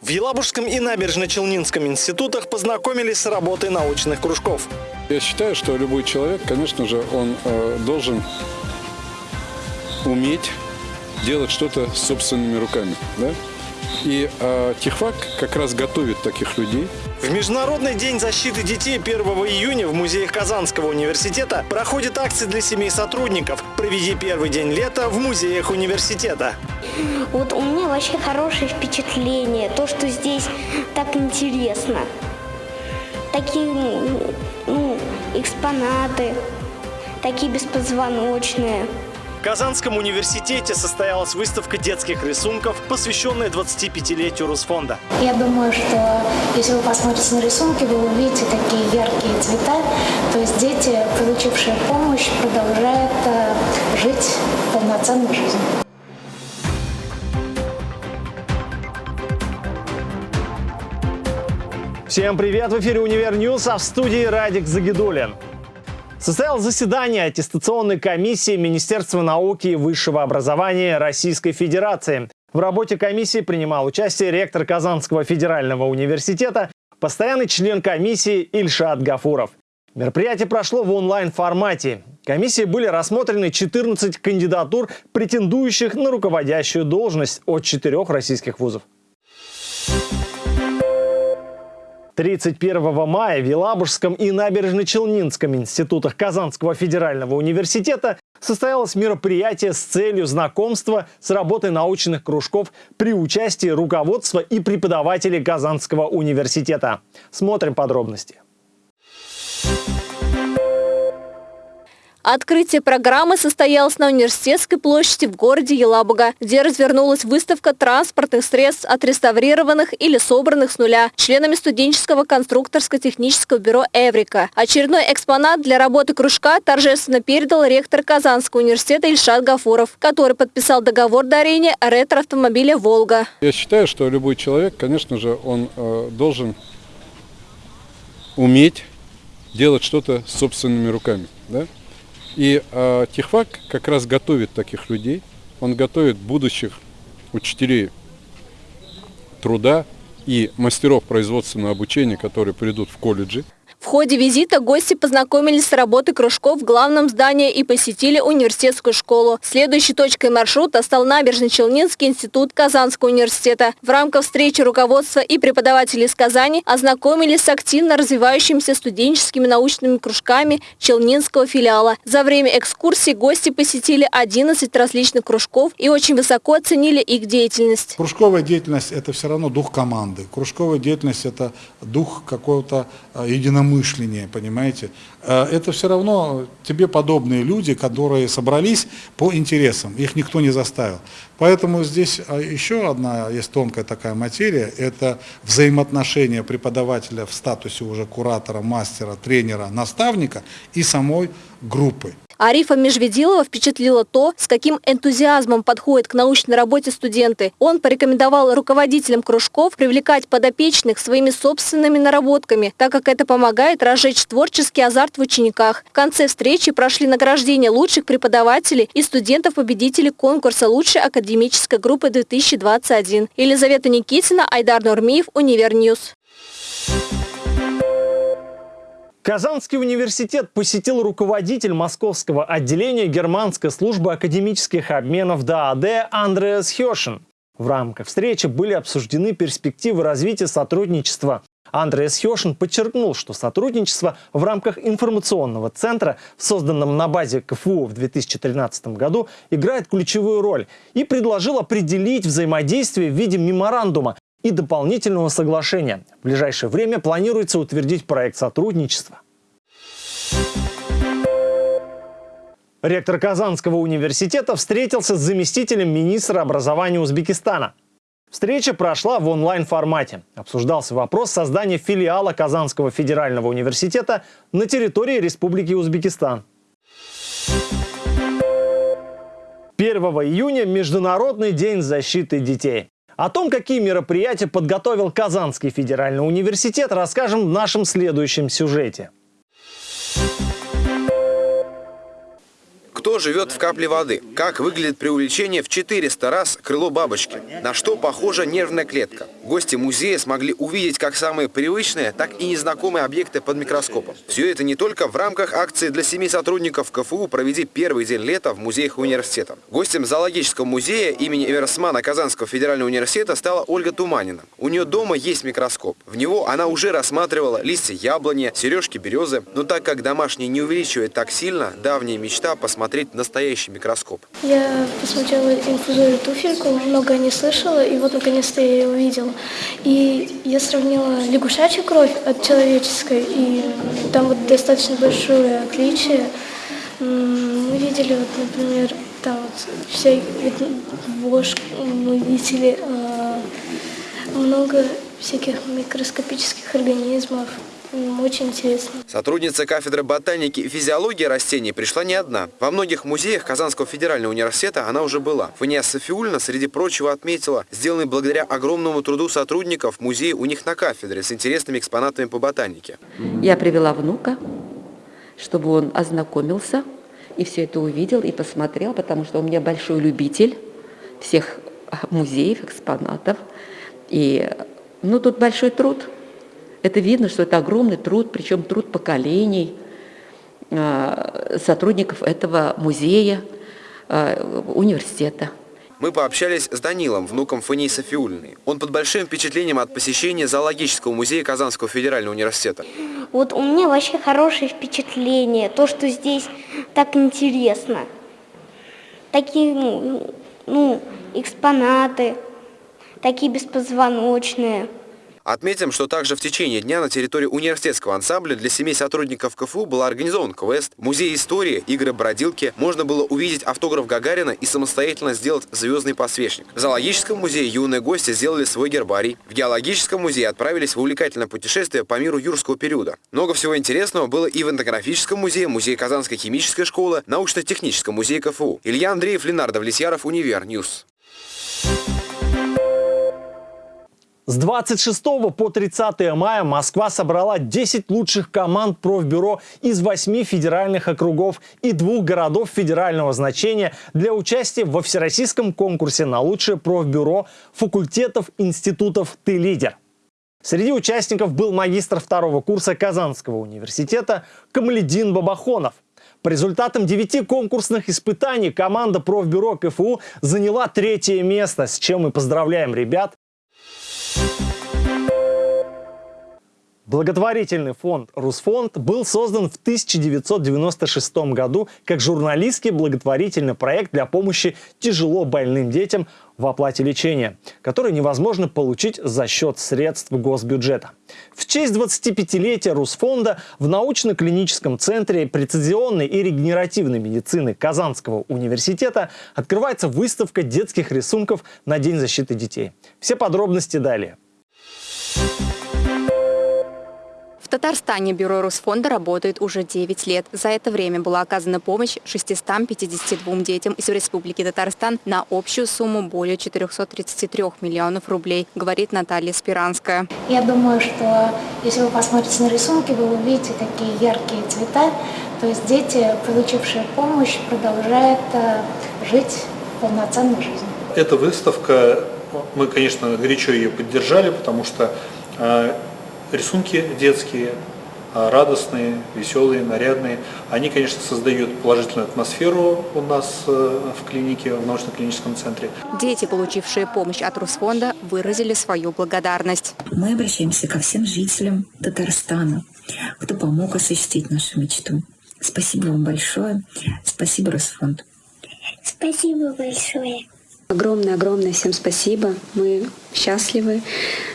В Елабужском и Набережно-Челнинском институтах познакомились с работой научных кружков. Я считаю, что любой человек, конечно же, он э, должен уметь делать что-то собственными руками. Да? И э, Техфак как раз готовит таких людей. В Международный день защиты детей 1 июня в музеях Казанского университета проходит акция для семей сотрудников «Проведи первый день лета в музеях университета». Вот у меня вообще хорошее впечатление, то, что здесь так интересно. Такие ну, экспонаты, такие беспозвоночные. В Казанском университете состоялась выставка детских рисунков, посвященная 25-летию Русфонда. Я думаю, что если вы посмотрите на рисунки, вы увидите такие яркие цвета. То есть дети, получившие помощь, продолжают э, жить полноценной жизнью. Всем привет! В эфире «Univer News», а в студии Радик Загидуллин. Состоялось заседание аттестационной комиссии Министерства науки и высшего образования Российской Федерации. В работе комиссии принимал участие ректор Казанского федерального университета, постоянный член комиссии Ильшат Гафуров. Мероприятие прошло в онлайн-формате. Комиссии были рассмотрены 14 кандидатур, претендующих на руководящую должность от четырех российских вузов. 31 мая в Елабужском и Набережно-Челнинском институтах Казанского федерального университета состоялось мероприятие с целью знакомства с работой научных кружков при участии руководства и преподавателей Казанского университета. Смотрим подробности. Открытие программы состоялось на Университетской площади в городе Елабуга, где развернулась выставка транспортных средств, отреставрированных или собранных с нуля членами студенческого конструкторско-технического бюро «Эврика». Очередной экспонат для работы кружка торжественно передал ректор Казанского университета Ильшат Гафуров, который подписал договор дарения ретро-автомобиля «Волга». Я считаю, что любой человек, конечно же, он э, должен уметь делать что-то собственными руками. Да? И э, Техфак как раз готовит таких людей. Он готовит будущих учителей труда и мастеров производственного обучения, которые придут в колледжи. Ходе визита гости познакомились с работой кружков в главном здании и посетили университетскую школу. Следующей точкой маршрута стал Набережно-Челнинский институт Казанского университета. В рамках встречи руководства и преподавателей из Казани ознакомились с активно развивающимися студенческими научными кружками Челнинского филиала. За время экскурсии гости посетили 11 различных кружков и очень высоко оценили их деятельность. Кружковая деятельность – это все равно дух команды. Кружковая деятельность – это дух какого-то э, единомыслия мышления, понимаете. Э, это все равно тебе подобные люди, которые собрались по интересам, их никто не заставил. Поэтому здесь а, еще одна есть тонкая такая материя, это взаимоотношения преподавателя в статусе уже куратора, мастера, тренера, наставника и самой группы. Арифа Межведилова впечатлило то, с каким энтузиазмом подходят к научной работе студенты. Он порекомендовал руководителям кружков привлекать подопечных своими собственными наработками, так как это помогает разжечь творческий азарт в учениках. В конце встречи прошли награждения лучших преподавателей и студентов-победителей конкурса лучшей академической группы 2021. Елизавета Никитина, Айдар Нурмиев, Univer News. Казанский университет посетил руководитель московского отделения германской службы академических обменов ДААД Андреас Хешин. В рамках встречи были обсуждены перспективы развития сотрудничества. Андреас Хешин подчеркнул, что сотрудничество в рамках информационного центра, созданном на базе КФУ в 2013 году, играет ключевую роль и предложил определить взаимодействие в виде меморандума, и дополнительного соглашения. В ближайшее время планируется утвердить проект сотрудничества. Ректор Казанского университета встретился с заместителем министра образования Узбекистана. Встреча прошла в онлайн-формате. Обсуждался вопрос создания филиала Казанского федерального университета на территории Республики Узбекистан. 1 июня – Международный день защиты детей. О том, какие мероприятия подготовил Казанский федеральный университет, расскажем в нашем следующем сюжете. Что живет в капле воды? Как выглядит при увеличении в 400 раз крыло бабочки? На что похожа нервная клетка? Гости музея смогли увидеть как самые привычные, так и незнакомые объекты под микроскопом. Все это не только в рамках акции для семи сотрудников КФУ «Проведи первый день лета» в музеях университета. Гостем зоологического музея имени Эверсмана Казанского федерального университета стала Ольга Туманина. У нее дома есть микроскоп. В него она уже рассматривала листья яблони, сережки березы. Но так как домашний не увеличивает так сильно, давняя мечта посмотреть настоящий микроскоп. Я посмотрела инфузорию туфельку, много не слышала, и вот наконец-то я ее увидела. И я сравнила лягушачью кровь от человеческой, и там вот достаточно большое отличие. Мы видели, вот, например, там вот вся вошь, мы видели э, много всяких микроскопических организмов. Очень интересно. Сотрудница кафедры ботаники и физиологии растений пришла не одна. Во многих музеях Казанского федерального университета она уже была. Фания Софиульна, среди прочего, отметила, сделанный благодаря огромному труду сотрудников музея у них на кафедре с интересными экспонатами по ботанике. Я привела внука, чтобы он ознакомился и все это увидел и посмотрел, потому что у меня большой любитель всех музеев, экспонатов. И ну, тут большой труд. Это видно, что это огромный труд, причем труд поколений а, сотрудников этого музея, а, университета. Мы пообщались с Данилом, внуком Фании Софиульной. Он под большим впечатлением от посещения зоологического музея Казанского федерального университета. Вот у меня вообще хорошее впечатление, то, что здесь так интересно. Такие, ну, ну экспонаты, такие беспозвоночные. Отметим, что также в течение дня на территории университетского ансамбля для семей сотрудников КФУ был организован квест, музей истории, игры-бродилки. Можно было увидеть автограф Гагарина и самостоятельно сделать звездный подсвечник. В зоологическом музее юные гости сделали свой гербарий. В геологическом музее отправились в увлекательное путешествие по миру юрского периода. Много всего интересного было и в этнографическом музее, музее Казанской химической школы, научно-техническом музее КФУ. Илья Андреев, Ленар Давлетьяров, Univer News. С 26 по 30 мая Москва собрала 10 лучших команд профбюро из 8 федеральных округов и двух городов федерального значения для участия во всероссийском конкурсе на лучшее профбюро факультетов институтов «Ты лидер». Среди участников был магистр второго курса Казанского университета Камаледин Бабахонов. По результатам девяти конкурсных испытаний команда профбюро КФУ заняла третье место, с чем мы поздравляем ребят Благотворительный фонд «Русфонд» был создан в 1996 году как журналистский благотворительный проект для помощи тяжело больным детям в оплате лечения, который невозможно получить за счет средств госбюджета. В честь 25-летия Русфонда в научно-клиническом центре прецизионной и регенеративной медицины Казанского университета открывается выставка детских рисунков на День защиты детей. Все подробности далее. Татарстане бюро Русфонда работает уже 9 лет. За это время была оказана помощь 652 детям из Республики Татарстан на общую сумму более 433 миллионов рублей, говорит Наталья Спиранская. Я думаю, что если вы посмотрите на рисунки, вы увидите такие яркие цвета. То есть дети, получившие помощь, продолжают э, жить полноценной жизнью. Эта выставка, мы, конечно, горячо ее поддержали, потому что э, рисунки детские, а, радостные, веселые, нарядные. Они, конечно, создают положительную атмосферу у нас э, в клинике, в научно-клиническом центре. Дети, получившие помощь от Русфонда, выразили свою благодарность. Мы обращаемся ко всем жителям Татарстана, кто помог осуществить нашу мечту. Спасибо вам большое. Спасибо, Росфонд. Спасибо большое. Огромное-огромное всем спасибо. Мы счастливы,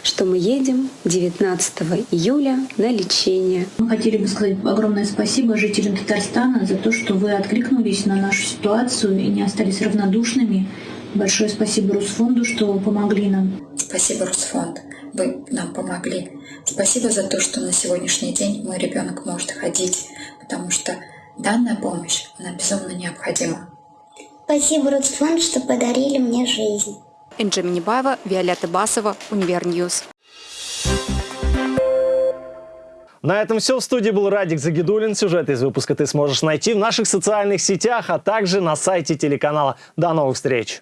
что мы едем 19 июля на лечение. Мы хотели бы сказать огромное спасибо жителям Татарстана за то, что вы откликнулись на нашу ситуацию и не остались равнодушными. Большое спасибо Русфонду, что помогли нам. Спасибо, Русфонд. Вы нам помогли. Спасибо за то, что на сегодняшний день мой ребенок может ходить, потому что данная помощь, она безумно необходима. Спасибо, Русфонд, что подарили мне жизнь. Энджи Минибаева, Виолетта Басова, Univer News. На этом все. В студии был Радик Загидуллин. Сюжет из выпуска ты сможешь найти в наших социальных сетях, а также на сайте телеканала. До новых встреч!